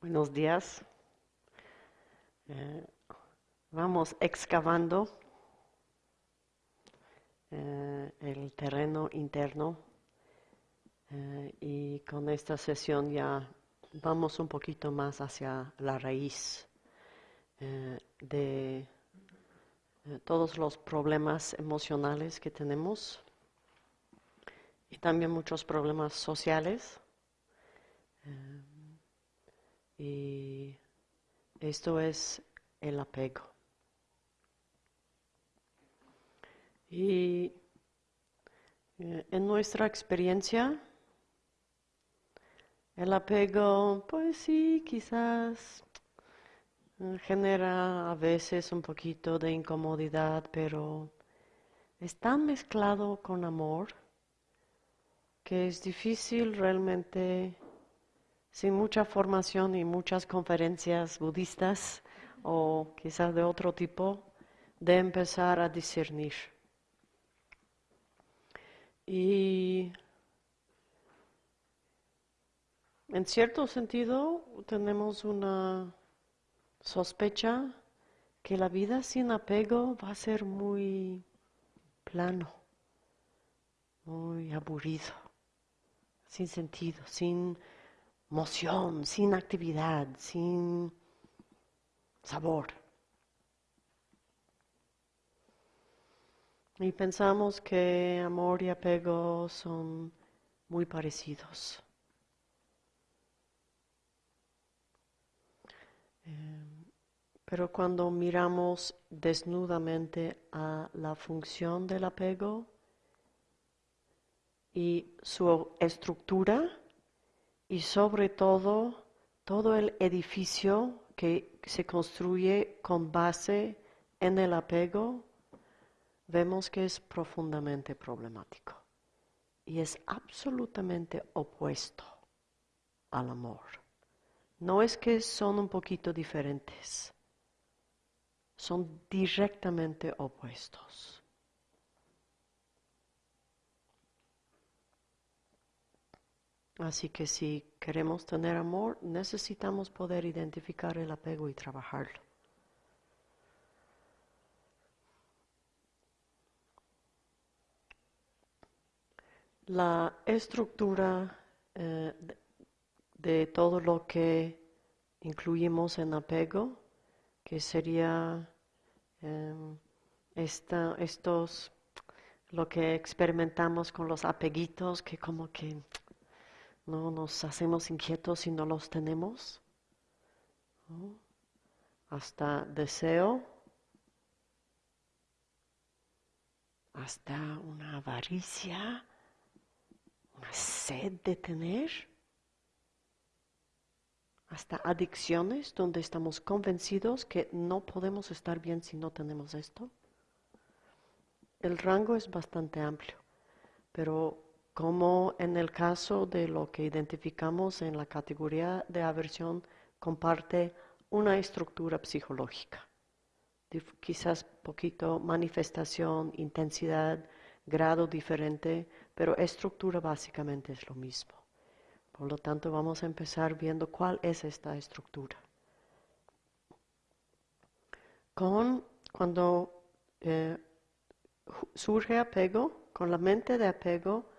Buenos días. Eh, vamos excavando eh, el terreno interno eh, y con esta sesión ya vamos un poquito más hacia la raíz de todos los problemas emocionales que tenemos y también muchos problemas sociales. Y esto es el apego. Y eh, en nuestra experiencia, el apego, pues sí, quizás eh, genera a veces un poquito de incomodidad, pero es tan mezclado con amor que es difícil realmente sin mucha formación y muchas conferencias budistas o quizás de otro tipo, de empezar a discernir. Y en cierto sentido tenemos una sospecha que la vida sin apego va a ser muy plano, muy aburrido, sin sentido, sin moción, sin actividad, sin sabor. Y pensamos que amor y apego son muy parecidos. Eh, pero cuando miramos desnudamente a la función del apego y su estructura, y sobre todo todo el edificio que se construye con base en el apego, vemos que es profundamente problemático y es absolutamente opuesto al amor. No es que son un poquito diferentes, son directamente opuestos. Así que si queremos tener amor, necesitamos poder identificar el apego y trabajarlo. La estructura eh, de, todo lo que incluimos en apego, que sería em, estos, lo que experimentamos con los apeguitos, que como que no nos hacemos inquietos si no los tenemos. Hasta deseo, hasta una avaricia, una sed de tener, hasta adicciones donde estamos convencidos que no podemos estar bien si no tenemos esto. El rango es bastante amplio, pero como en el caso de lo que identificamos en la categoría de aversión, comparte una estructura psicológica. Quizás poquito manifestación, intensidad, grado diferente, pero estructura básicamente es lo mismo. Por lo tanto, vamos a empezar viendo cuál es esta estructura. Con cuando eh, surge apego, con la mente de apego,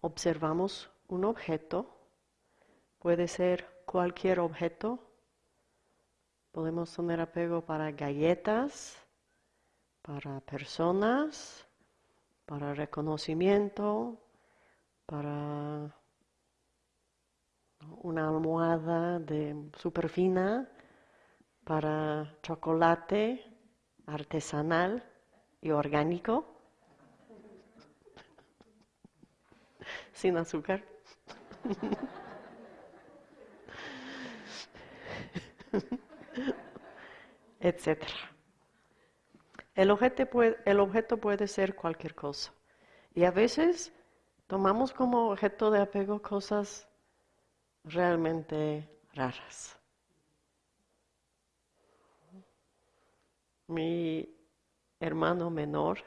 observamos un objeto, puede ser cualquier objeto, podemos tener apego para galletas, para personas, para reconocimiento, para una almohada de super fina, para chocolate artesanal y orgánico. Sin azúcar. Etcétera. El objeto, puede, el objeto puede ser cualquier cosa. Y a veces tomamos como objeto de apego cosas realmente raras. Mi hermano menor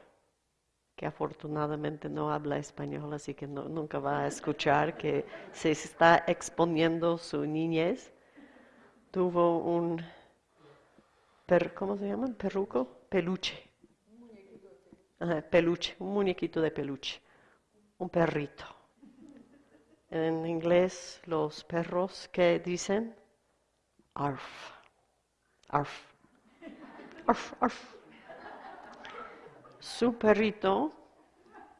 que afortunadamente no habla español, así que nunca va a escuchar que se está exponiendo su niñez. tuvo un, per, ¿cómo se llama? Perruco, peluche. Peluche, un muñequito de peluche, un perrito. En inglés, los perros que dicen arf, arf, arf, arf. Su perrito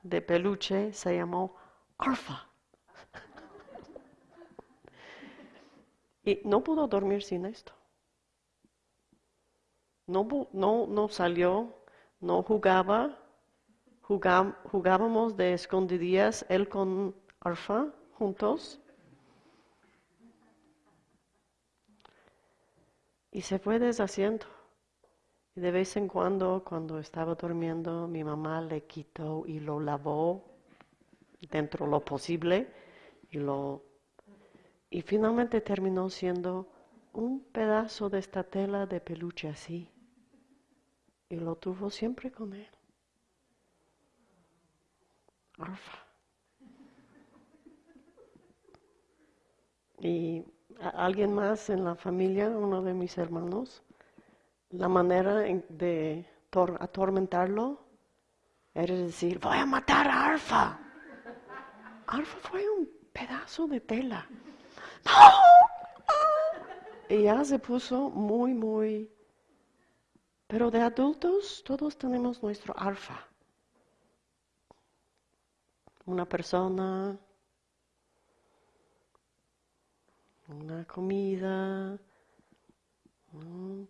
de peluche se llamó Arfa. Y no pudo dormir sin esto. No, no, no salió, no jugaba, jugábamos de escondidillas, él con Arfa juntos. Y se fue deshaciendo. Y de vez en cuando, cuando estaba durmiendo, mi mamá le quitó y lo lavó dentro de lo posible y lo y finalmente terminó siendo un pedazo de esta tela de peluche así. Y lo tuvo siempre con él. Arfa. Y alguien más en la familia, uno de mis hermanos, la manera de atormentarlo era decir, voy a matar a Arfa. Arfa fue un pedazo de tela. Y ya se puso muy, muy... Pero de adultos todos tenemos nuestro alfa. Una persona, una comida,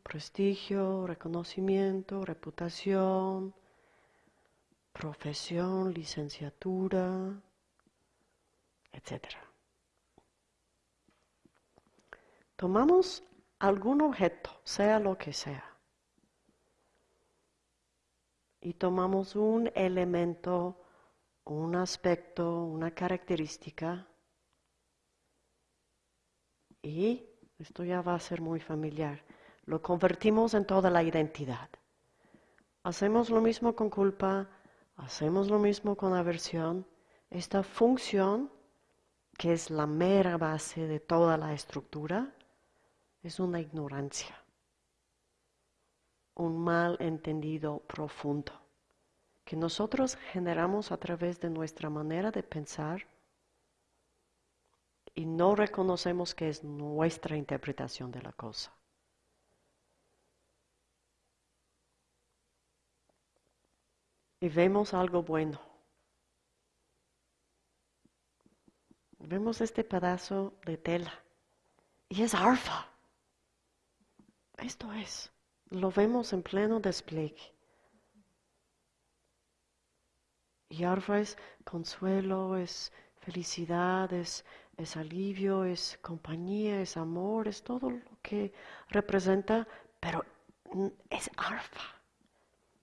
prestigio, reconocimiento, reputación, profesión, licenciatura, etcétera. Tomamos algún objeto, sea lo que sea, y tomamos un elemento, un aspecto, una característica, y esto ya va a ser muy familiar, lo convertimos en toda la identidad. Hacemos lo mismo con culpa, hacemos lo mismo con aversión. Esta función, que es la mera base de toda la estructura, es una ignorancia, un mal entendido profundo que nosotros generamos a través de nuestra manera de pensar y no reconocemos que es nuestra interpretación de la cosa. Y vemos algo bueno. Vemos este pedazo de tela y es arfa. Esto es, lo vemos en pleno despliegue. Y arfa es consuelo, es felicidad, es, es, alivio, es compañía, es amor, es todo lo que representa, pero es arfa,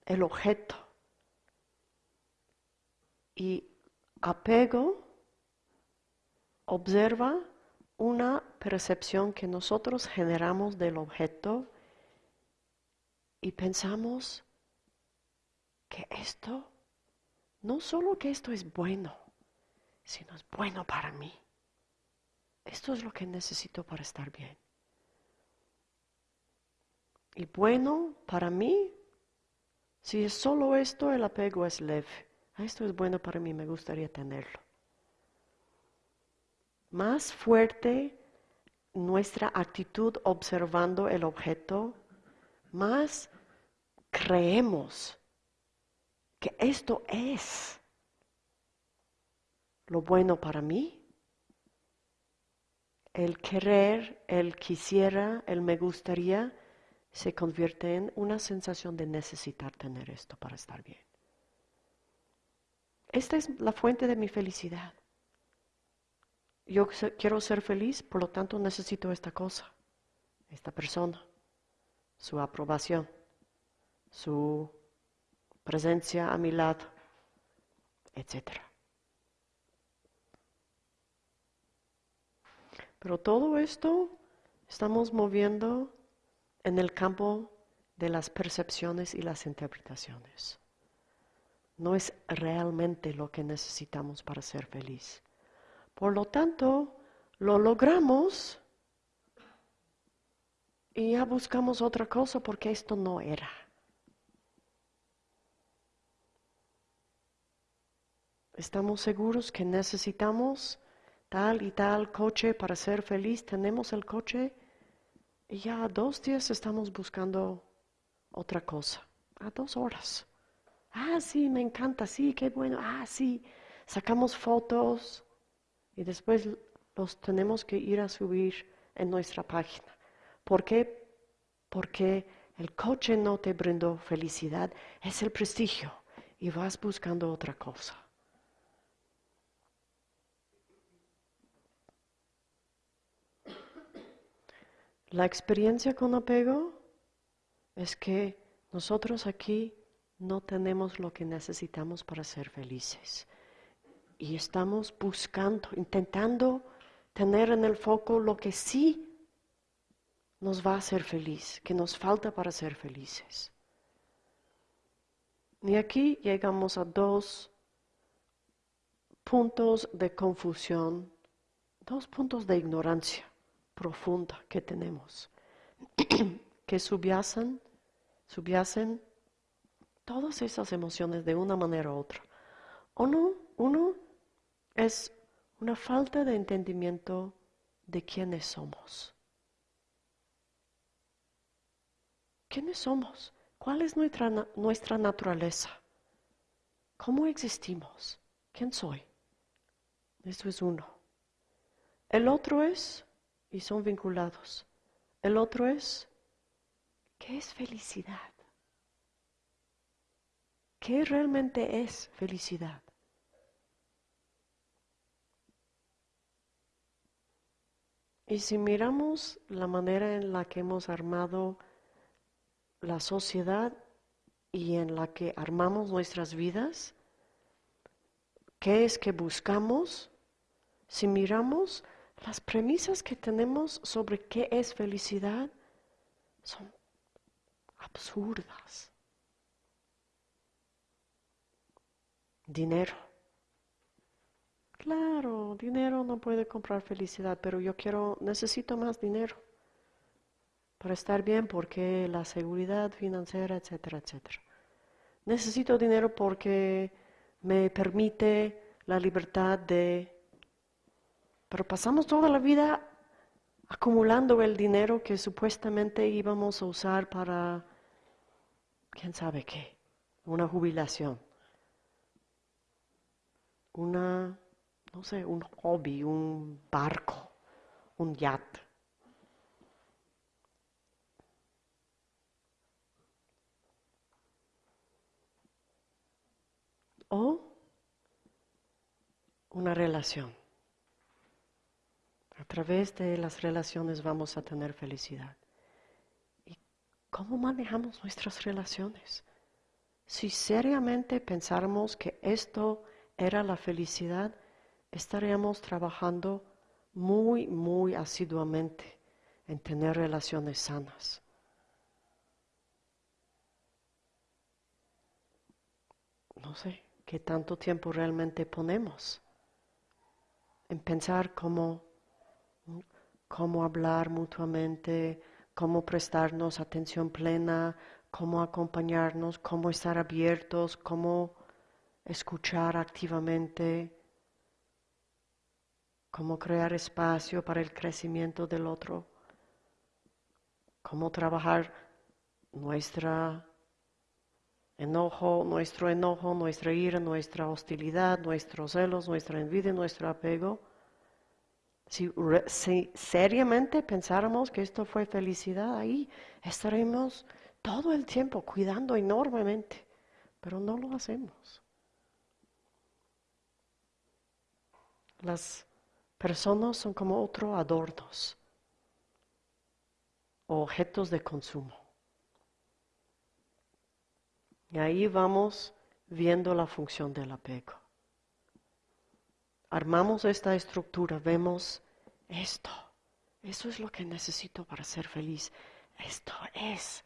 el objeto. Y apego observa una percepción que nosotros generamos del objeto y pensamos que esto, no solo que esto es bueno, sino es bueno para mí. Esto es lo que necesito para estar bien. Y bueno para mí, si es solo esto, el apego es leve. Esto es bueno para mí, me gustaría tenerlo más fuerte nuestra actitud observando el objeto, más creemos que esto es lo bueno para mí. El querer, el quisiera, el me gustaría, se convierte en una sensación de necesitar tener esto para estar bien. Esta es la fuente de mi felicidad yo quiero ser feliz, por lo tanto necesito esta cosa, esta persona, su aprobación, su presencia a mi lado, etc. Pero todo esto estamos moviendo en el campo de las percepciones y las interpretaciones. No es realmente lo que necesitamos para ser feliz. Por lo tanto, lo logramos y ya buscamos otra cosa porque esto no era. Estamos seguros que necesitamos tal y tal coche para ser feliz. Tenemos el coche y ya a dos días estamos buscando otra cosa. A dos horas. Ah, sí, me encanta, sí, qué bueno. Ah, sí. Sacamos fotos y después los tenemos que ir a subir en nuestra página. ¿Por qué? Porque el coche no te brindó felicidad, es el prestigio y vas buscando otra cosa. La experiencia con apego es que nosotros aquí no tenemos lo que necesitamos para ser felices. Y estamos buscando, intentando tener en el foco lo que sí nos va a hacer feliz, que nos falta para ser felices. Y aquí llegamos a dos puntos de confusión, dos puntos de ignorancia profunda que tenemos, que subyacen, subyacen todas esas emociones de una manera u otra. Uno, uno es una falta de entendimiento de quiénes somos. ¿Quiénes somos? ¿Cuál es nuestra, nuestra naturaleza? ¿Cómo existimos? ¿Quién soy? Eso es uno. El otro es, y son vinculados, el otro es, ¿qué es felicidad? ¿Qué realmente es felicidad? Y si miramos la manera en la que hemos armado la sociedad y en la que armamos nuestras vidas, ¿qué es que buscamos? Si miramos las premisas que tenemos sobre qué es felicidad, son absurdas. Dinero. Claro, dinero no puede comprar felicidad, pero yo quiero, necesito más dinero para estar bien porque la seguridad financiera, etcétera, etcétera. Necesito dinero porque me permite la libertad de... Pero pasamos toda la vida acumulando el dinero que supuestamente íbamos a usar para, quién sabe qué, una jubilación una, no sé, un hobby, un barco, un yacht. O una relación. A través de las relaciones vamos a tener felicidad. ¿Y cómo manejamos nuestras relaciones? Si seriamente pensáramos que esto era la felicidad, estaríamos trabajando muy, muy asiduamente en tener relaciones sanas. No sé qué tanto tiempo realmente ponemos en pensar cómo, cómo hablar mutuamente, cómo prestarnos atención plena, cómo acompañarnos, cómo estar abiertos, cómo escuchar activamente, cómo crear espacio para el crecimiento del otro, cómo trabajar nuestra enojo, nuestro enojo, nuestra ira, nuestra hostilidad, nuestros celos, nuestra envidia, nuestro apego. Si, seriamente pensáramos que esto fue felicidad, ahí estaremos todo el tiempo cuidando enormemente, pero no lo hacemos. Las personas son como otros adornos, objetos de consumo. Y ahí vamos viendo la función del apego. Armamos esta estructura, vemos esto, eso es lo que necesito para ser feliz. Esto es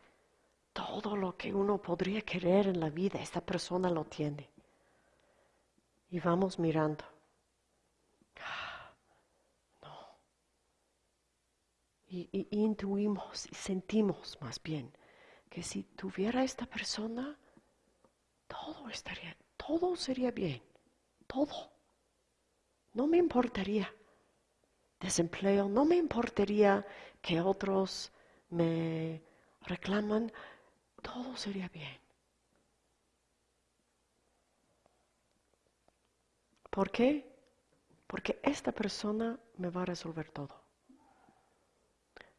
todo lo que uno podría querer en la vida, esta persona lo tiene. Y vamos mirando. y, y intuimos y sentimos más bien que si tuviera esta persona, todo estaría, todo sería bien, todo. No me importaría desempleo, no me importaría que otros me reclaman, todo sería bien. ¿Por qué? Porque esta persona me va a resolver todo.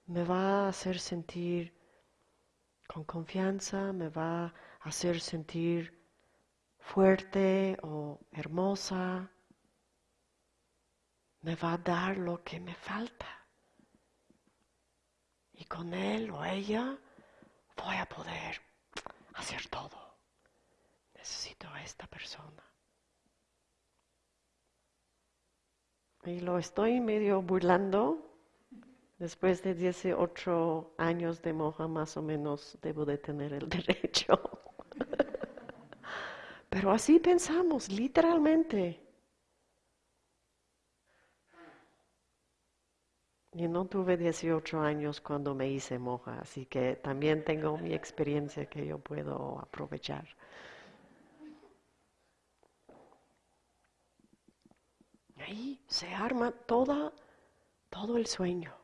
Me va a hacer sentir con confianza, me va a hacer sentir fuerte o hermosa, me va a dar lo que me falta. Y con él o ella voy a poder hacer todo. Necesito a esta persona. Y lo estoy medio burlando. Después de 18 años de moja, más o menos debo de tener el derecho. Pero así pensamos, literalmente. Y no tuve 18 años cuando me hice moja, así que también tengo mi experiencia que yo puedo aprovechar. Ahí se arma toda, todo el sueño.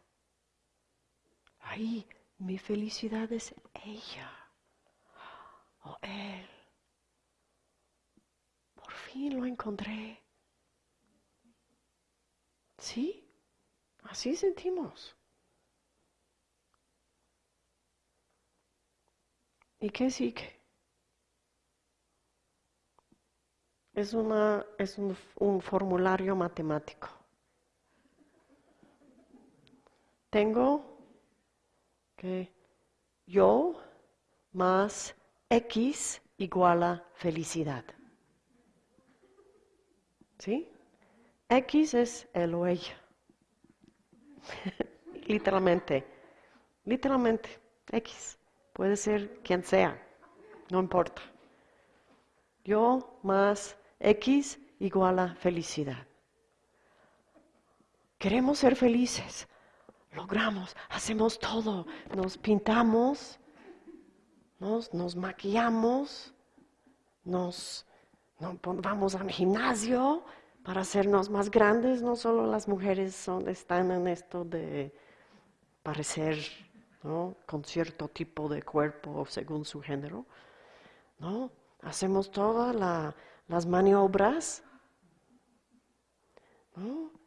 Ahí mi felicidad es ella o él. Por fin lo encontré. ¿Sí? Así sentimos. ¿Y qué sigue? Es, una, es un, formulario matemático. Tengo que yo más X igual a felicidad. ¿Sí? X es el o. literalmente, literalmente, X. Puede ser quien sea, no importa. Yo más X igual a felicidad. Queremos ser felices, logramos, hacemos todo, nos pintamos, nos, nos maquillamos, nos, vamos al gimnasio para hacernos más grandes. No solo las mujeres son, están en esto de parecer con cierto tipo de cuerpo según su género. ¿no? Hacemos todas las maniobras. ¿no?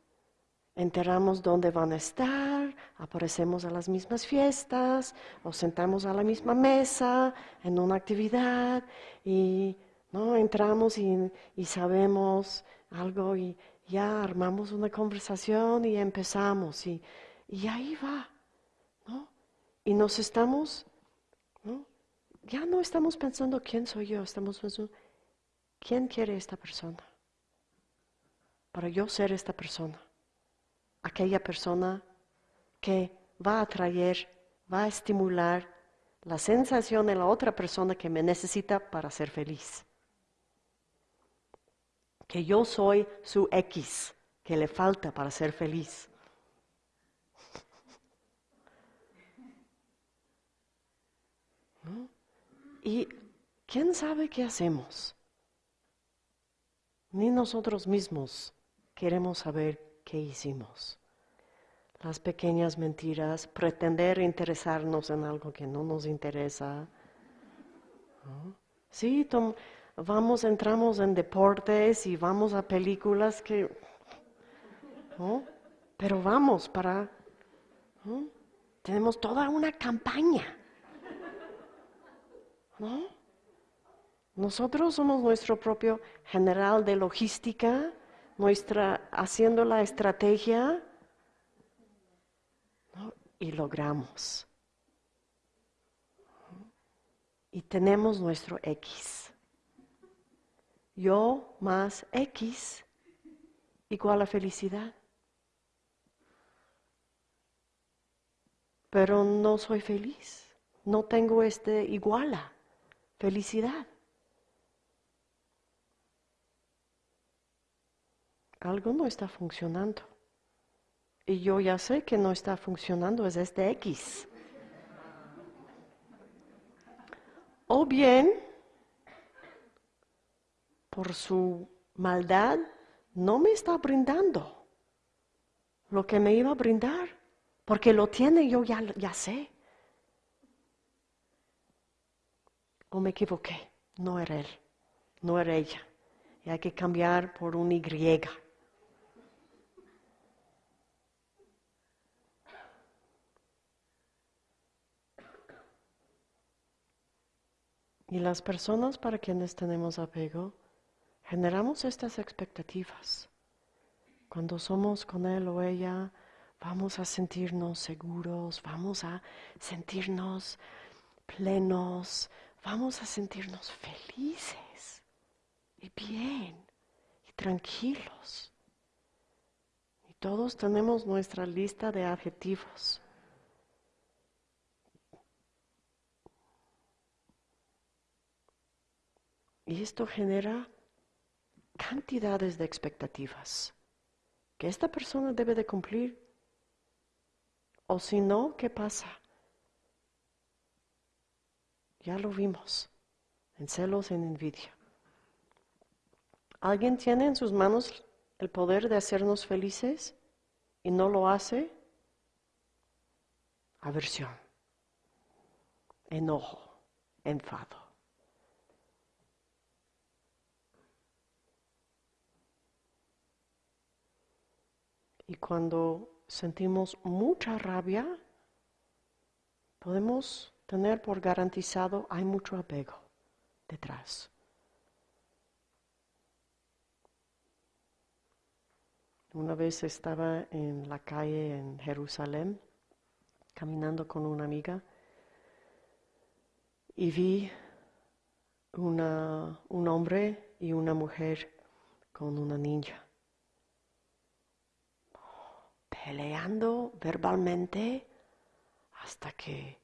enteramos dónde van a estar, aparecemos a las mismas fiestas, o sentamos a la misma mesa en una actividad y ¿no? entramos y, sabemos algo y ya armamos una conversación y empezamos y, y ahí va. ¿no? Y nos estamos, ¿no? ya no estamos pensando quién soy yo, estamos pensando quién quiere esta persona para yo ser esta persona aquella persona que va a atraer, va a estimular la sensación de la otra persona que me necesita para ser feliz. Que yo soy su X que le falta para ser feliz. ¿Y quién sabe qué hacemos? Ni nosotros mismos queremos saber ¿Qué hicimos. Las pequeñas mentiras, pretender interesarnos en algo que no nos interesa. Sí, vamos, entramos en deportes y vamos a películas que... Pero vamos para... Tenemos toda una campaña. Nosotros somos nuestro propio general de logística nuestra, haciendo la estrategia y logramos. Y tenemos nuestro X. Yo más X igual a felicidad. Pero no soy feliz. No tengo este igual a felicidad. algo no está funcionando. Y yo ya sé que no está funcionando, es este X. O bien, por su maldad, no me está brindando lo que me iba a brindar, porque lo tiene, yo ya, ya sé. O me equivoqué, no era él, no era ella. Y hay que cambiar por un Y. Y las personas para quienes tenemos apego, generamos estas expectativas. Cuando somos con él o ella, vamos a sentirnos seguros, vamos a sentirnos plenos, vamos a sentirnos felices y bien y tranquilos. Y todos tenemos nuestra lista de adjetivos. Y esto genera cantidades de expectativas que esta persona debe de cumplir. O si no, ¿qué pasa? Ya lo vimos en celos, en envidia. ¿Alguien tiene en sus manos el poder de hacernos felices y no lo hace? Aversión, enojo, enfado. Y cuando sentimos mucha rabia, podemos tener por garantizado hay mucho apego detrás. Una vez estaba en la calle en Jerusalén, caminando con una amiga, y vi una, un hombre y una mujer con una niña peleando verbalmente hasta que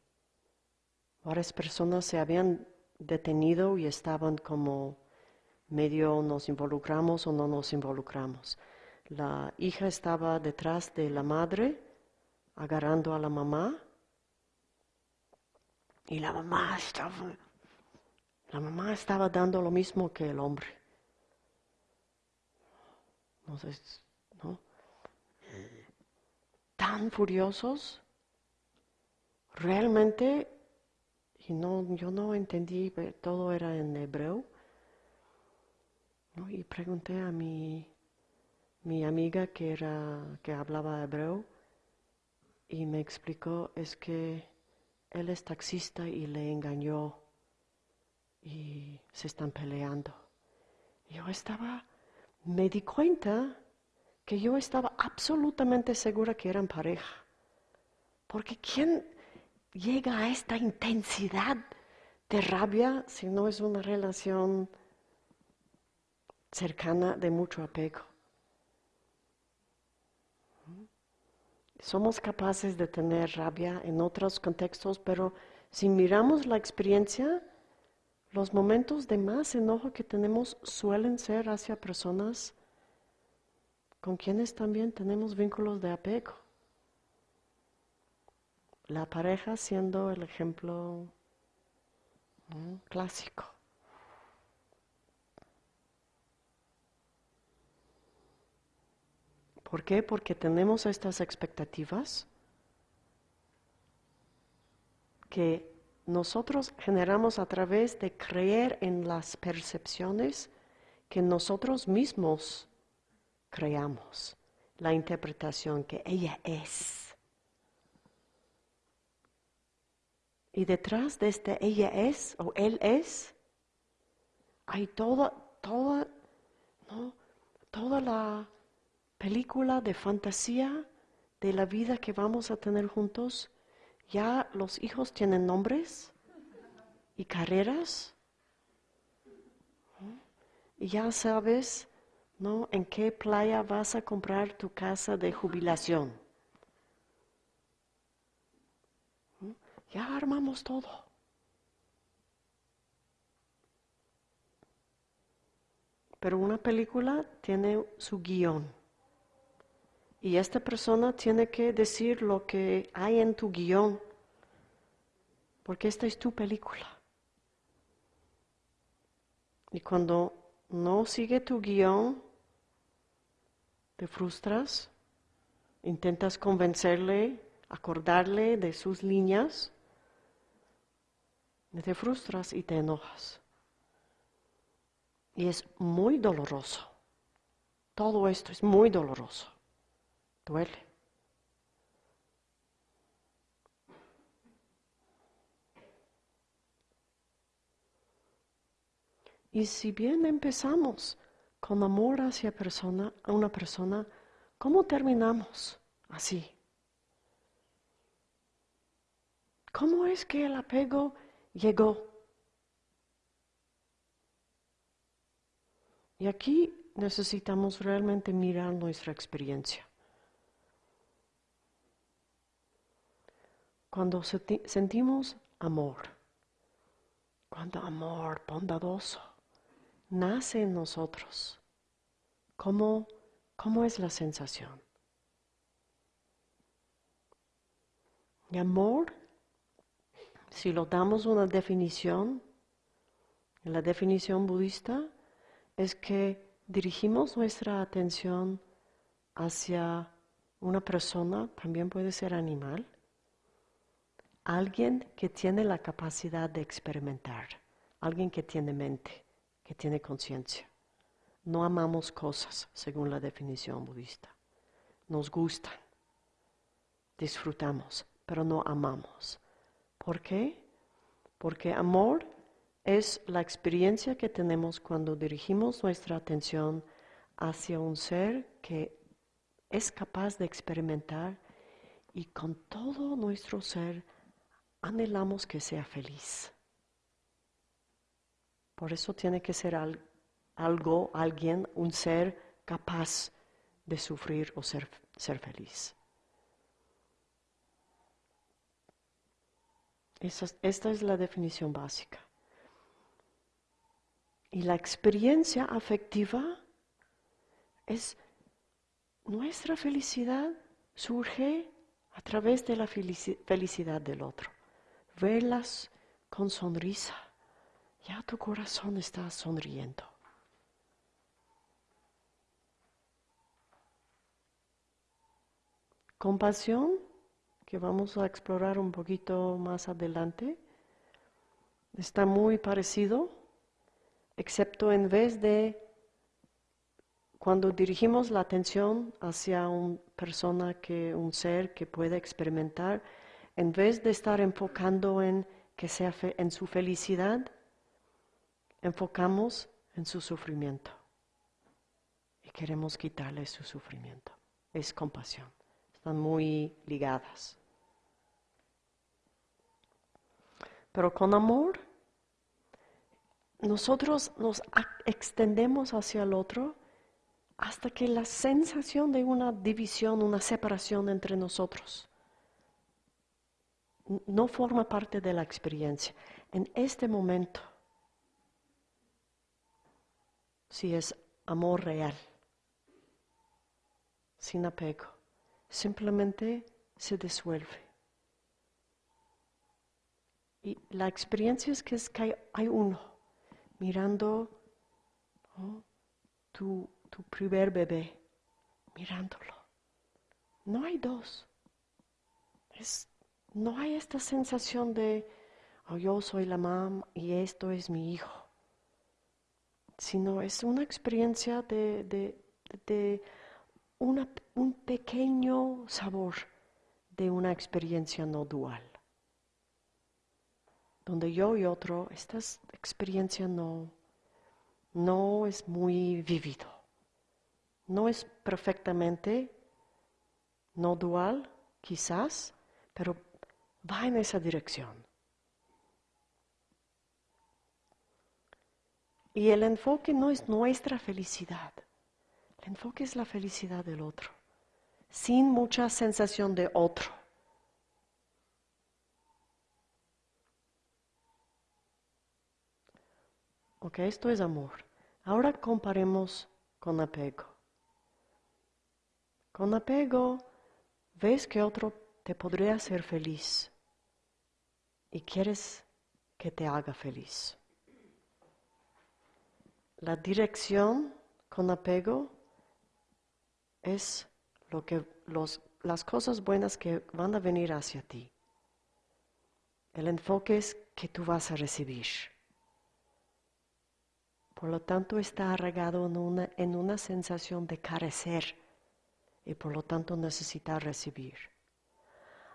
varias personas se habían detenido y estaban como medio nos involucramos o no nos involucramos. La hija estaba detrás de la madre, agarrando a la mamá, y la mamá estaba, la mamá estaba dando lo mismo que el hombre. No sé, ¿no? Tan furiosos, realmente, y no, yo no entendí, todo era en hebreo, y pregunté a mi, mi amiga que, era, que hablaba hebreo, y me explicó, es que él es taxista y le engañó y se están peleando. Yo estaba, me di cuenta que yo estaba absolutamente segura que eran pareja. Porque ¿quién llega a esta intensidad de rabia si no es una relación cercana de mucho apego? Somos capaces de tener rabia en otros contextos, pero si miramos la experiencia, los momentos de más enojo que tenemos suelen ser hacia personas con quienes también tenemos vínculos de apego. La pareja siendo el ejemplo clásico. ¿Por qué? Porque tenemos estas expectativas que nosotros generamos a través de creer en las percepciones que nosotros mismos creamos, la interpretación que ella es. Y detrás de este ella es o él es, hay toda, toda, ¿no? toda la película de fantasía de la vida que vamos a tener juntos. Ya los hijos tienen nombres y carreras. Y ya sabes ¿no? ¿En qué playa vas a comprar tu casa de jubilación? ¿Mm? Ya armamos todo. Pero una película tiene su guion. Y esta persona tiene que decir lo que hay en tu guion, porque esta es tu película. Y cuando no sigue tu guion, te frustras, intentas convencerle, acordarle de sus líneas, te frustras y te enojas. Y es muy doloroso. Todo esto es muy doloroso. Duele. Y si bien empezamos con amor hacia persona, a una persona, ¿cómo terminamos así? ¿Cómo es que el apego llegó? Y aquí necesitamos realmente mirar nuestra experiencia. Cuando sentimos amor, cuando amor bondadoso nace en nosotros, ¿cómo, cómo es la sensación? Y amor, si lo damos una definición, la definición budista, es que dirigimos nuestra atención hacia una persona, también puede ser animal, alguien que tiene la capacidad de experimentar, alguien que tiene mente, que tiene conciencia. No amamos cosas según la definición budista. Nos gustan, disfrutamos, pero no amamos. ¿Por qué? Porque amor es la experiencia que tenemos cuando dirigimos nuestra atención hacia un ser que es capaz de experimentar y con todo nuestro ser anhelamos que sea feliz. Por eso tiene que ser algo, alguien, un ser capaz de sufrir o ser, ser feliz. esta es la definición básica. Y la experiencia afectiva es nuestra felicidad surge a través de la felicidad del otro. Verlas con sonrisa. Ya tu corazón está sonriendo. Compasión, que vamos a explorar un poquito más adelante, está muy parecido excepto en vez de cuando dirigimos la atención hacia una persona que un ser que puede experimentar, en vez de estar enfocando en que sea en su felicidad, enfocamos en su sufrimiento y queremos quitarle su sufrimiento. Es compasión. Están muy ligadas. Pero con amor nosotros nos extendemos hacia el otro hasta que la sensación de una división, una separación entre nosotros no forma parte de la experiencia. En este momento, si es amor real, sin apego, simplemente se disuelve. Y la experiencia es que, es que hay uno mirando tu, primer bebé, mirándolo. No hay dos. no hay esta sensación de, oh, yo soy la mamá y esto es mi hijo, sino es una experiencia de, de, un pequeño sabor de una experiencia no dual donde yo y otro, esta experiencia no, no es muy vivido. No es perfectamente no dual, quizás, pero va en esa dirección. Y el enfoque no es nuestra felicidad, el enfoque es la felicidad del otro, sin mucha sensación de otro. Ok, esto es amor. Ahora comparemos con apego. Con apego, ves que otro te podría hacer feliz y quieres que te haga feliz. La dirección con apego es lo que las cosas buenas que van a venir hacia ti. El enfoque es que tú vas a recibir. Por lo tanto, está arraigado en una, en una sensación de carecer y por lo tanto necesitar recibir.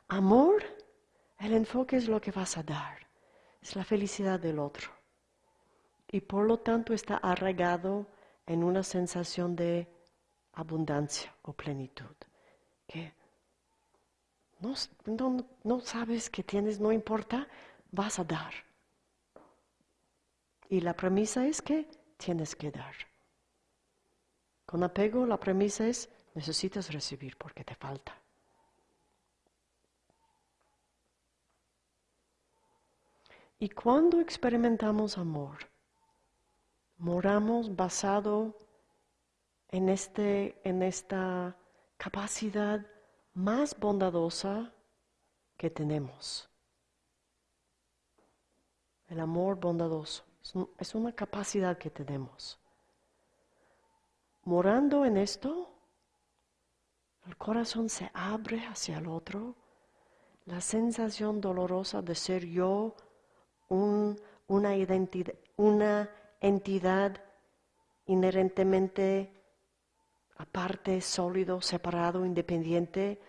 Amor, el enfoque es lo que vas a dar, es la felicidad del otro. Y por lo tanto está arraigado en una sensación de abundancia o plenitud. Que no, no sabes que tienes, no importa, vas a dar. Y la premisa es que tienes que dar. Con apego la premisa es necesitas recibir porque te falta. Y cuando experimentamos amor, moramos basado en, este, en esta capacidad más bondadosa que tenemos. El amor bondadoso es una capacidad que tenemos. Morando en esto, el corazón se abre hacia el otro. La sensación dolorosa de ser yo una, identidad, una entidad inherentemente aparte, sólido, separado, independiente,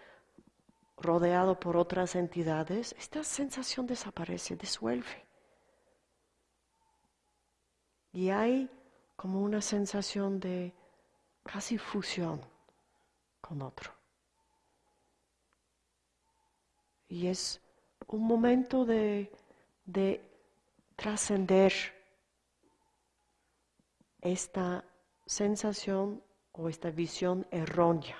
rodeado por otras entidades, esta sensación desaparece, disuelve. Y hay como una sensación de casi fusión con otro. Y es un momento de, de trascender esta sensación o esta visión errónea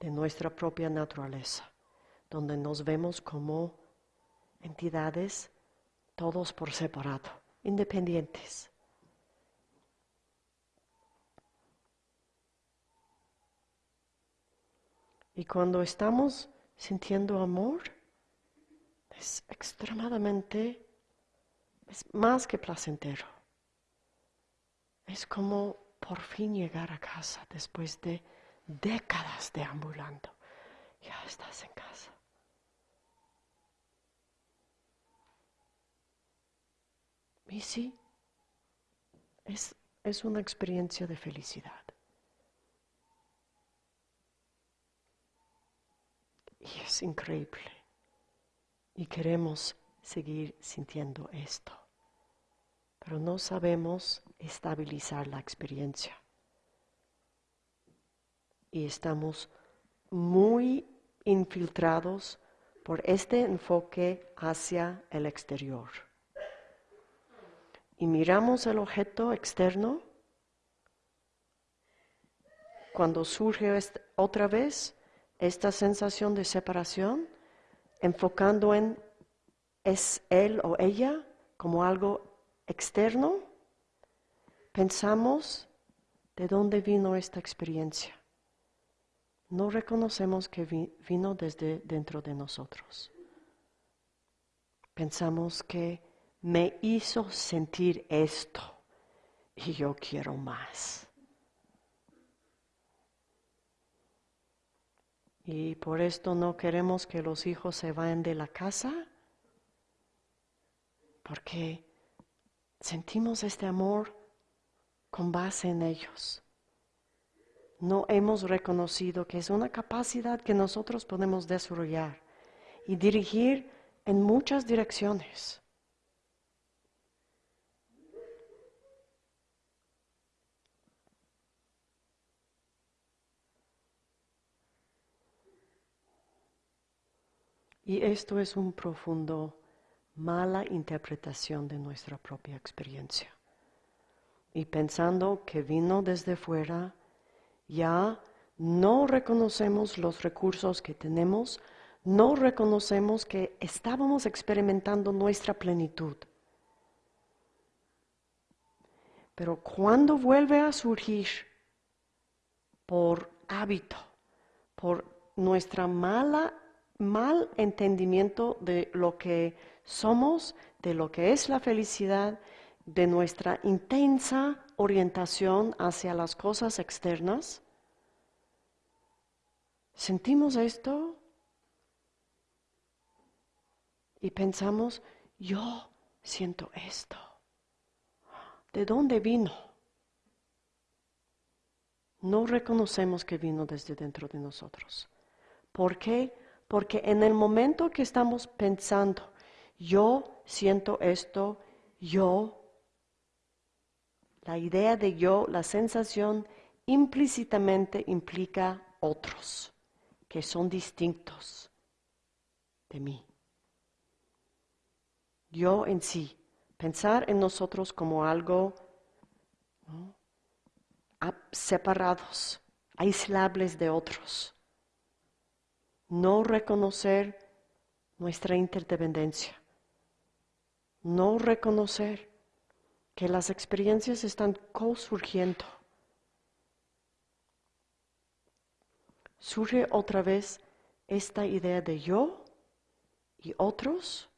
de nuestra propia naturaleza, donde nos vemos como entidades todos por separado, independientes. Y cuando estamos sintiendo amor, es extremadamente, es más que placentero. Es como por fin llegar a casa después de décadas deambulando. Ya estás en casa. Y sí, es, es una experiencia de felicidad. Y es increíble. Y queremos seguir sintiendo esto. Pero no sabemos estabilizar la experiencia. Y estamos muy infiltrados por este enfoque hacia el exterior. Y miramos el objeto externo. Cuando surge otra vez, esta sensación de separación, enfocando en es él o ella como algo externo, pensamos de dónde vino esta experiencia. No reconocemos que vino desde dentro de nosotros. Pensamos que me hizo sentir esto y yo quiero más. Y por esto no queremos que los hijos se vayan de la casa, porque sentimos este amor con base en ellos. No hemos reconocido que es una capacidad que nosotros podemos desarrollar y dirigir en muchas direcciones. Y esto es un profundo mala interpretación de nuestra propia experiencia. Y pensando que vino desde fuera, ya no reconocemos los recursos que tenemos, no reconocemos que estábamos experimentando nuestra plenitud. Pero cuando vuelve a surgir por hábito, por nuestra mala mal entendimiento de lo que somos, de lo que es la felicidad, de nuestra intensa orientación hacia las cosas externas. Sentimos esto y pensamos, yo siento esto. ¿De dónde vino? No reconocemos que vino desde dentro de nosotros. ¿Por qué? Porque en el momento que estamos pensando, yo siento esto, yo, la idea de yo, la sensación implícitamente implica otros que son distintos de mí. Yo en sí, pensar en nosotros como algo separados, aislables de otros. No reconocer nuestra interdependencia, no reconocer que las experiencias están co-surgiendo. Surge otra vez esta idea de yo y otros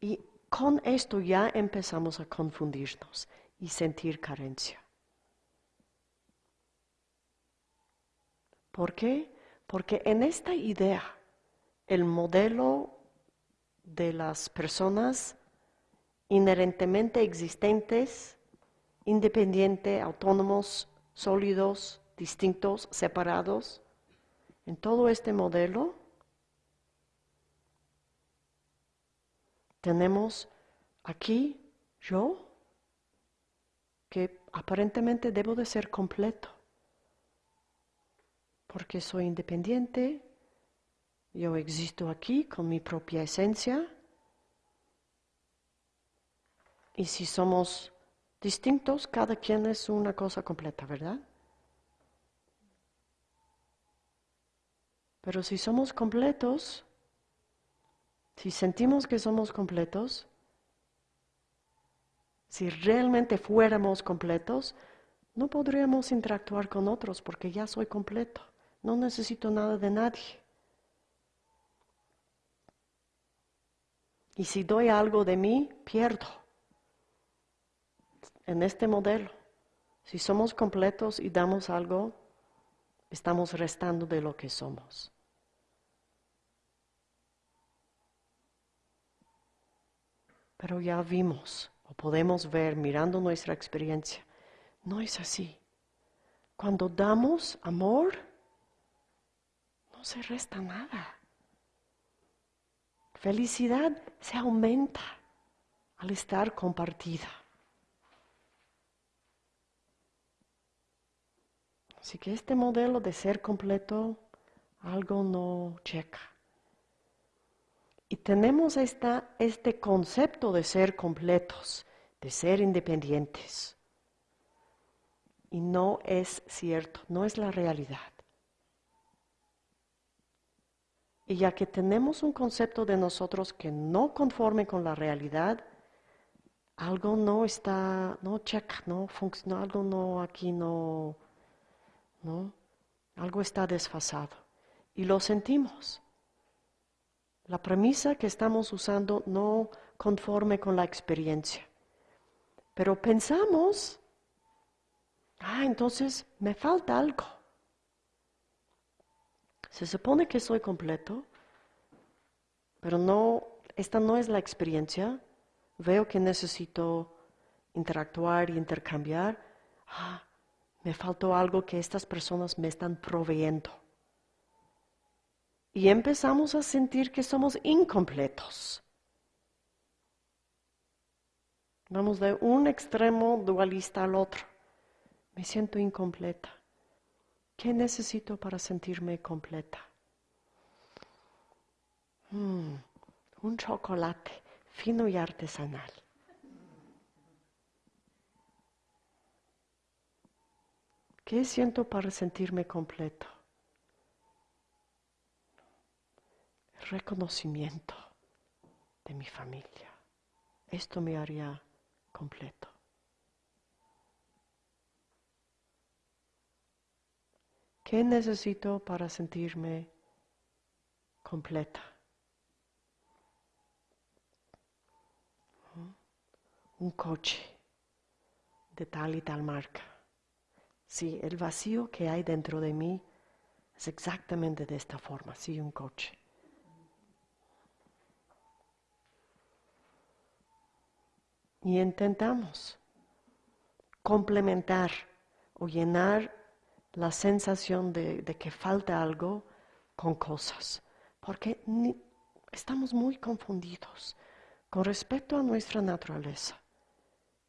y con esto ya empezamos a confundirnos y sentir carencia. ¿Por qué? Porque en esta idea, el modelo de las personas inherentemente existentes, independientes, autónomos, sólidos, distintos, separados, en todo este modelo tenemos aquí yo, que aparentemente debo de ser completo porque soy independiente, yo existo aquí con mi propia esencia. Y si somos distintos, cada quien es una cosa completa, ¿verdad? Pero si somos completos, si sentimos que somos completos, si realmente fuéramos completos, no podríamos interactuar con otros porque ya soy completo. No necesito nada de nadie. Y si doy algo de mí, pierdo. En este modelo, si somos completos y damos algo, estamos restando de lo que somos. Pero ya vimos o podemos ver mirando nuestra experiencia, no es así. Cuando damos amor, no se resta nada. Felicidad se aumenta al estar compartida. Así que este modelo de ser completo, algo no checa. Y tenemos esta, este concepto de ser completos, de ser independientes. Y no es cierto, no es la realidad. Y ya que tenemos un concepto de nosotros que no conforme con la realidad, algo no está, no checa, no funciona, algo no aquí no, no, algo está desfasado. Y lo sentimos. La premisa que estamos usando no conforme con la experiencia. Pero pensamos, ah, entonces me falta algo. Se supone que soy completo, pero no, esta no es la experiencia. Veo que necesito interactuar y intercambiar. Ah, me faltó algo que estas personas me están proveyendo. Y empezamos a sentir que somos incompletos. Vamos de un extremo dualista al otro. Me siento incompleta. ¿Qué necesito para sentirme completa? Mm, un chocolate fino y artesanal. ¿Qué siento para sentirme completo? reconocimiento de mi familia. Esto me haría completo. ¿Qué necesito para sentirme completa? Un coche de tal y tal marca. Sí, el vacío que hay dentro de mí es exactamente de esta forma, sí, un coche. Y intentamos complementar o llenar la sensación de, que falta algo con cosas, porque estamos muy confundidos con respecto a nuestra naturaleza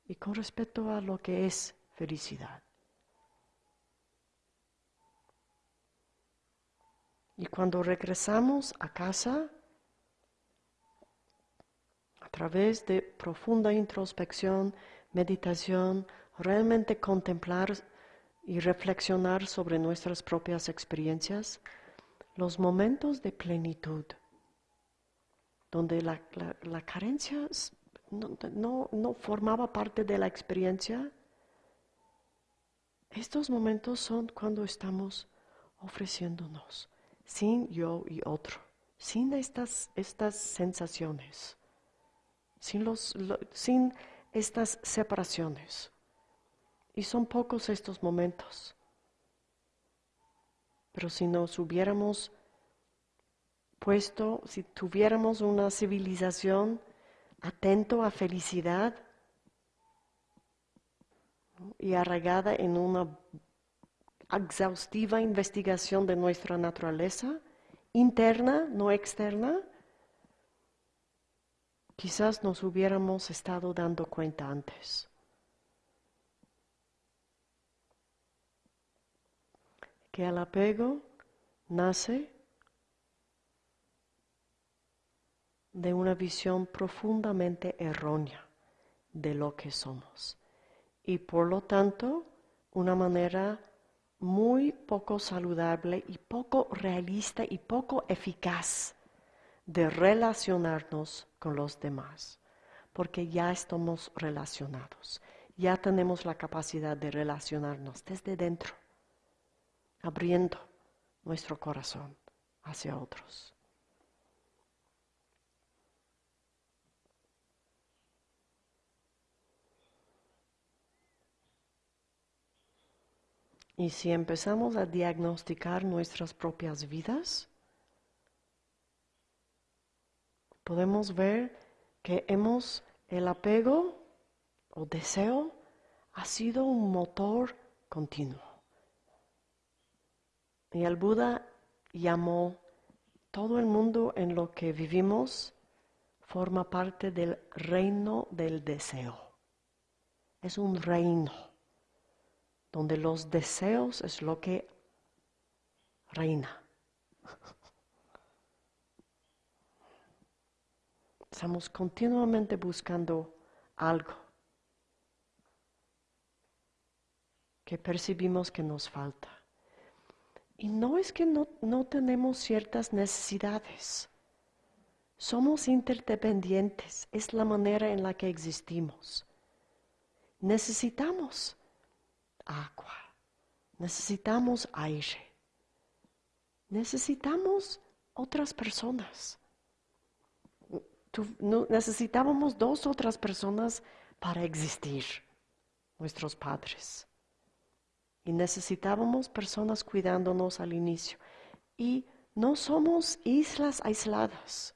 y con respecto a lo que es felicidad. Y cuando regresamos a casa, a través de profunda introspección, meditación, realmente contemplar y reflexionar sobre nuestras propias experiencias, los momentos de plenitud, donde la, carencia no, no formaba parte de la experiencia, estos momentos son cuando estamos ofreciéndonos, sin yo y otro, sin estas, estas sensaciones, sin, los, sin estas separaciones. Y son pocos estos momentos. Pero si nos hubiéramos puesto, si tuviéramos una civilización atento a felicidad y arraigada en una exhaustiva investigación de nuestra naturaleza, interna, no externa, quizás nos hubiéramos estado dando cuenta antes. que el apego nace de una visión profundamente errónea de lo que somos y por lo tanto una manera muy poco saludable y poco realista y poco eficaz de relacionarnos con los demás, porque ya estamos relacionados, ya tenemos la capacidad de relacionarnos desde dentro abriendo nuestro corazón hacia otros. Y si empezamos a diagnosticar nuestras propias vidas, podemos ver que hemos, el apego o deseo ha sido un motor continuo. Y el Buda llamó todo el mundo en lo que vivimos forma parte del reino del deseo. Es un reino donde los deseos es lo que reina. Estamos continuamente buscando algo que percibimos que nos falta. Y no es que no, tenemos ciertas necesidades. Somos interdependientes, es la manera en la que existimos. Necesitamos agua, necesitamos aire, necesitamos otras personas. necesitábamos dos otras personas para existir, nuestros padres y necesitábamos personas cuidándonos al inicio. Y no somos islas aisladas.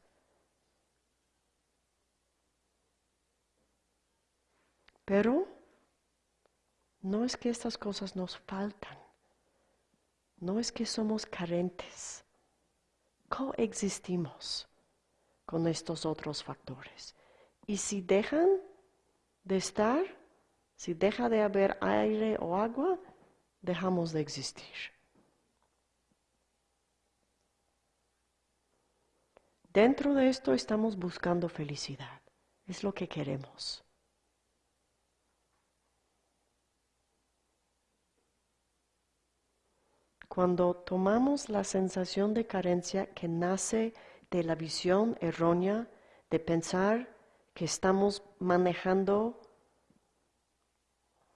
Pero no es que estas cosas nos faltan, no es que somos carentes, coexistimos con estos otros factores. Y si dejan de estar, si deja de haber aire o agua, dejamos de existir. Dentro de esto estamos buscando felicidad. Es lo que queremos. Cuando tomamos la sensación de carencia que nace de la visión errónea de pensar que estamos manejando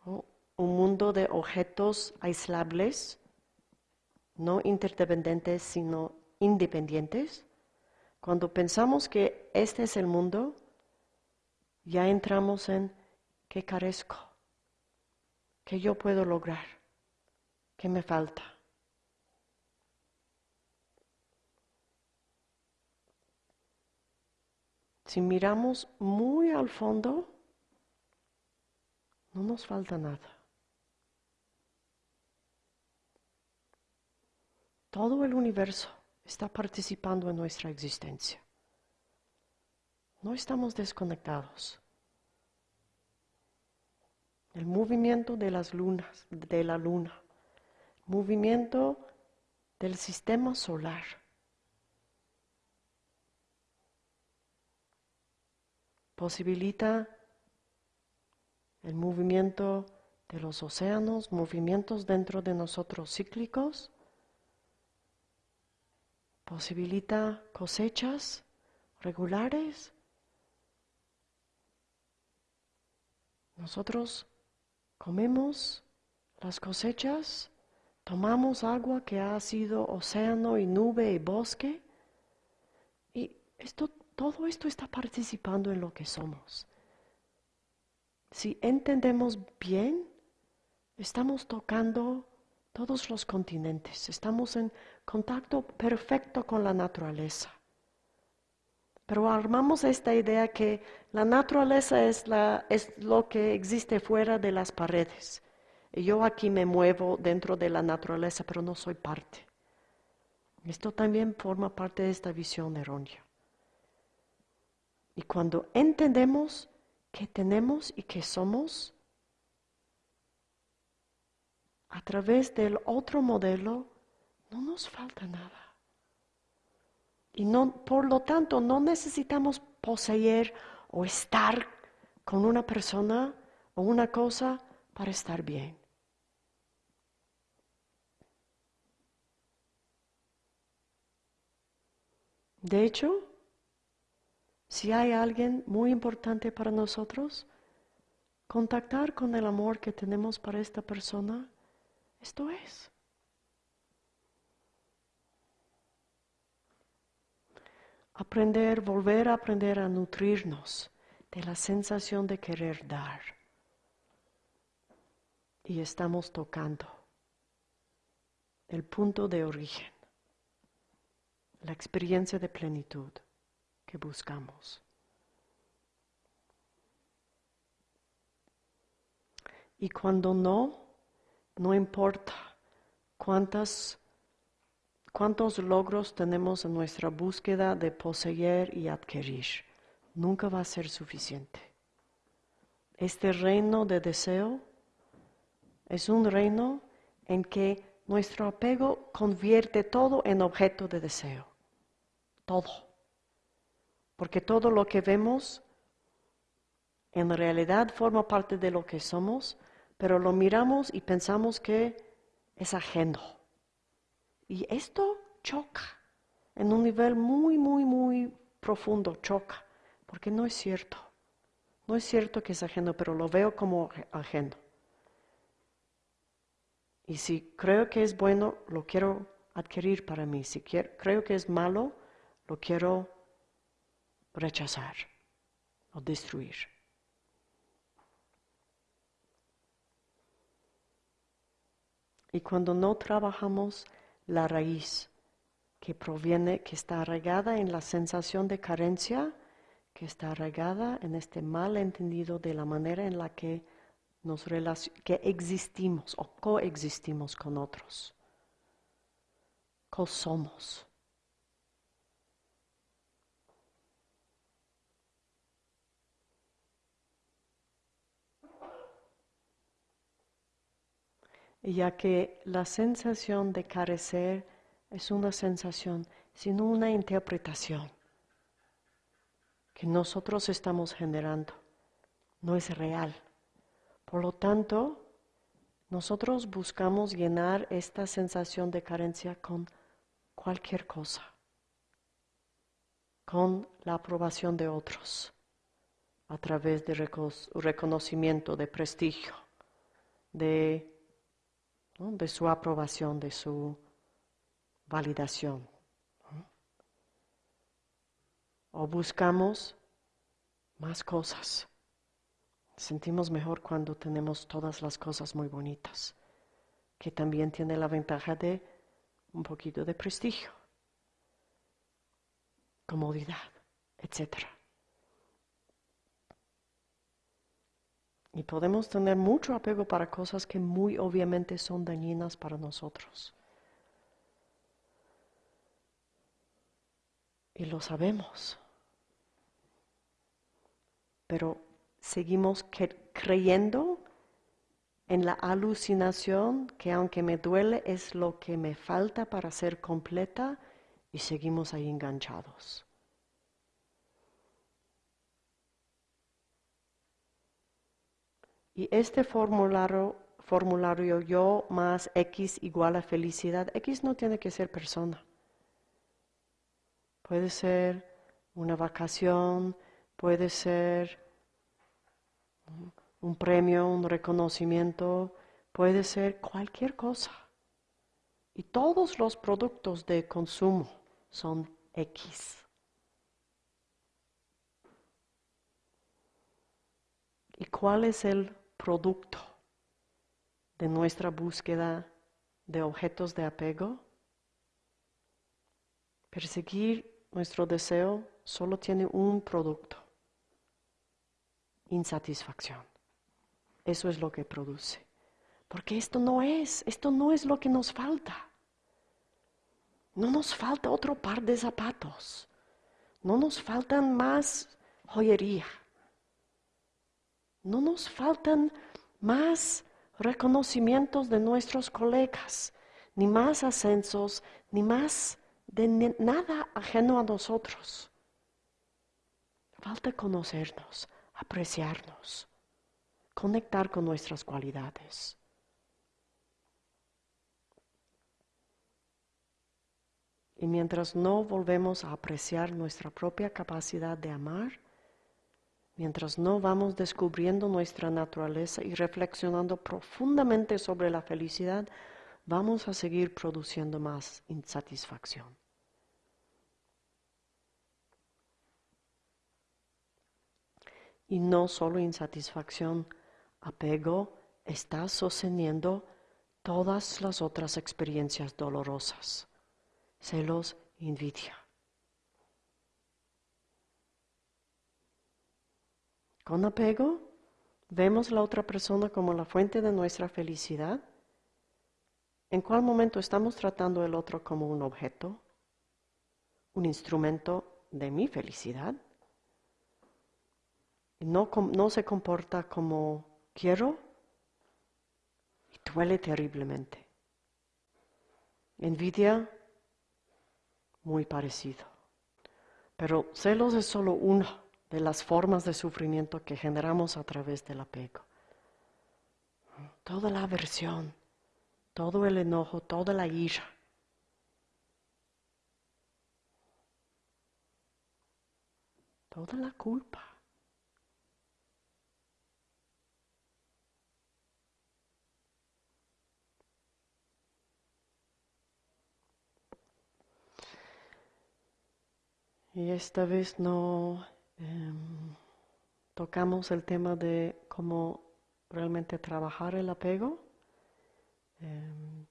un mundo de objetos aislables, no interdependientes, sino independientes, cuando pensamos que este es el mundo, ya entramos en qué carezco, qué yo puedo lograr, qué me falta. Si miramos muy al fondo, no nos falta nada. Todo el universo está participando en nuestra existencia. No estamos desconectados. El movimiento de las lunas, de la luna, movimiento del sistema solar. Posibilita el movimiento de los océanos, movimientos dentro de nosotros cíclicos posibilita cosechas regulares. Nosotros comemos las cosechas, tomamos agua que ha sido océano y nube y bosque, y esto, todo esto está participando en lo que somos. Si entendemos bien, estamos tocando todos los continentes, estamos en contacto perfecto con la naturaleza. Pero armamos esta idea que la naturaleza es, lo que existe fuera de las paredes. Y yo aquí me muevo dentro de la naturaleza, pero no soy parte. Esto también forma parte de esta visión errónea. Y cuando entendemos que tenemos y que somos, a través del otro modelo, no nos falta nada. Y no, por lo tanto, no necesitamos poseer o estar con una persona o una cosa para estar bien. De hecho, si hay alguien muy importante para nosotros, contactar con el amor que tenemos para esta persona, esto es. aprender, volver a aprender a nutrirnos de la sensación de querer dar. Y estamos tocando el punto de origen, la experiencia de plenitud que buscamos. Y cuando no, no importa cuántas ¿Cuántos logros tenemos en nuestra búsqueda de poseer y adquirir? Nunca va a ser suficiente. Este reino de deseo es un reino en que nuestro apego convierte todo en objeto de deseo. Todo. Porque todo lo que vemos en realidad forma parte de lo que somos, pero lo miramos y pensamos que es ajeno. Y esto choca en un nivel muy, muy, muy profundo, choca, porque no es cierto. No es cierto que es ajeno, pero lo veo como ajeno. Y si creo que es bueno, lo quiero adquirir para mí. Si creo que es malo, lo quiero rechazar o destruir. Y cuando no trabajamos la raíz que proviene, que está arraigada en la sensación de carencia, que está arraigada en este mal entendido de la manera en la que nos que existimos o coexistimos con otros. somos ya que la sensación de carecer es una sensación, sino una interpretación que nosotros estamos generando, no es real. Por lo tanto, nosotros buscamos llenar esta sensación de carencia con cualquier cosa, con la aprobación de otros, a través de reconocimiento, de prestigio, de de su aprobación, de su validación. O buscamos más cosas. Sentimos mejor cuando tenemos todas las cosas muy bonitas, que también tiene la ventaja de un poquito de prestigio, comodidad, etc. Y podemos tener mucho apego para cosas que muy obviamente son dañinas para nosotros. Y lo sabemos. Pero seguimos creyendo en la alucinación que aunque me duele es lo que me falta para ser completa y seguimos ahí enganchados. Y este formulario, formulario yo más X igual a felicidad, X no tiene que ser persona. Puede ser una vacación, puede ser un premio, un reconocimiento, puede ser cualquier cosa. Y todos los productos de consumo son X. ¿Y cuál es el producto de nuestra búsqueda de objetos de apego? Perseguir nuestro deseo solo tiene un producto, insatisfacción. Eso es lo que produce. Porque esto no es, esto no es lo que nos falta. No nos falta otro par de zapatos. No nos faltan más joyería. No nos faltan más reconocimientos de nuestros colegas, ni más ascensos, ni más de nada ajeno a nosotros. Falta conocernos, apreciarnos, conectar con nuestras cualidades. Y mientras no volvemos a apreciar nuestra propia capacidad de amar, mientras no vamos descubriendo nuestra naturaleza y reflexionando profundamente sobre la felicidad, vamos a seguir produciendo más insatisfacción. Y no solo insatisfacción, apego está sosteniendo todas las otras experiencias dolorosas, celos, envidia. Con apego, vemos la otra persona como la fuente de nuestra felicidad. ¿En cuál momento estamos tratando el otro como un objeto, un instrumento de mi felicidad? no, no se comporta como quiero y duele terriblemente. Envidia, muy parecido. Pero celos es solo una de las formas de sufrimiento que generamos a través del apego. Toda la aversión, todo el enojo, toda la ira. Toda la culpa. Y esta vez no em, tocamos el tema de cómo realmente trabajar el apego. Em,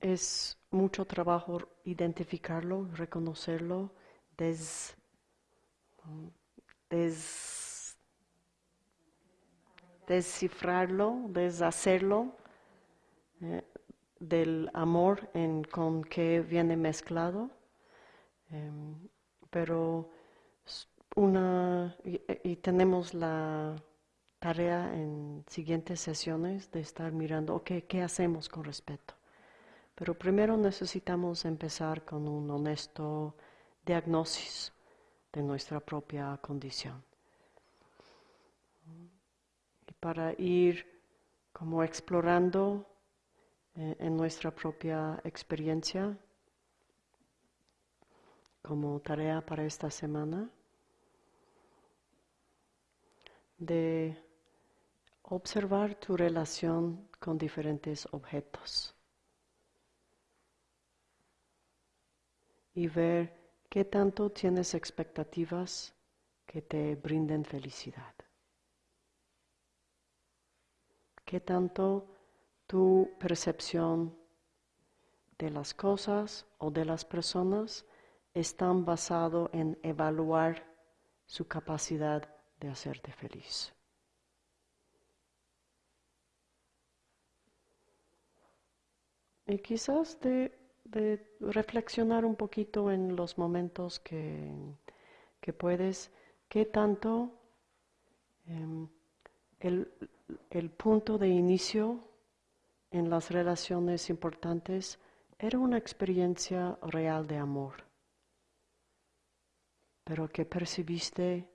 es mucho trabajo identificarlo, reconocerlo, des, des, descifrarlo, deshacerlo eh, del amor en, con que viene mezclado. Em, pero una, y, tenemos la tarea en siguientes sesiones de estar mirando, ¿qué hacemos con respeto? Pero primero necesitamos empezar con un honesto diagnosis de nuestra propia condición. Y para ir como explorando eh, en nuestra propia experiencia, como tarea para esta semana de observar tu relación con diferentes objetos. y ver qué tanto tienes expectativas que te brinden felicidad. Qué tanto tu percepción de las cosas o de las personas están basado en evaluar su capacidad de hacerte feliz. Y quizás de, reflexionar un poquito en los momentos que, puedes, qué tanto em, el punto de inicio en las relaciones importantes era una experiencia real de amor, pero que percibiste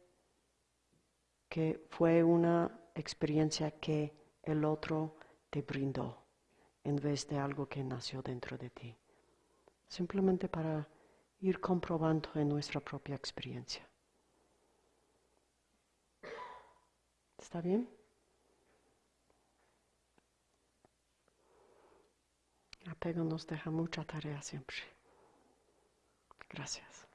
que fue una experiencia que el otro te brindó en vez de algo que nació dentro de ti. Simplemente para ir comprobando en nuestra propia experiencia. ¿Está bien? Apego nos deja mucha tarea siempre. Gracias.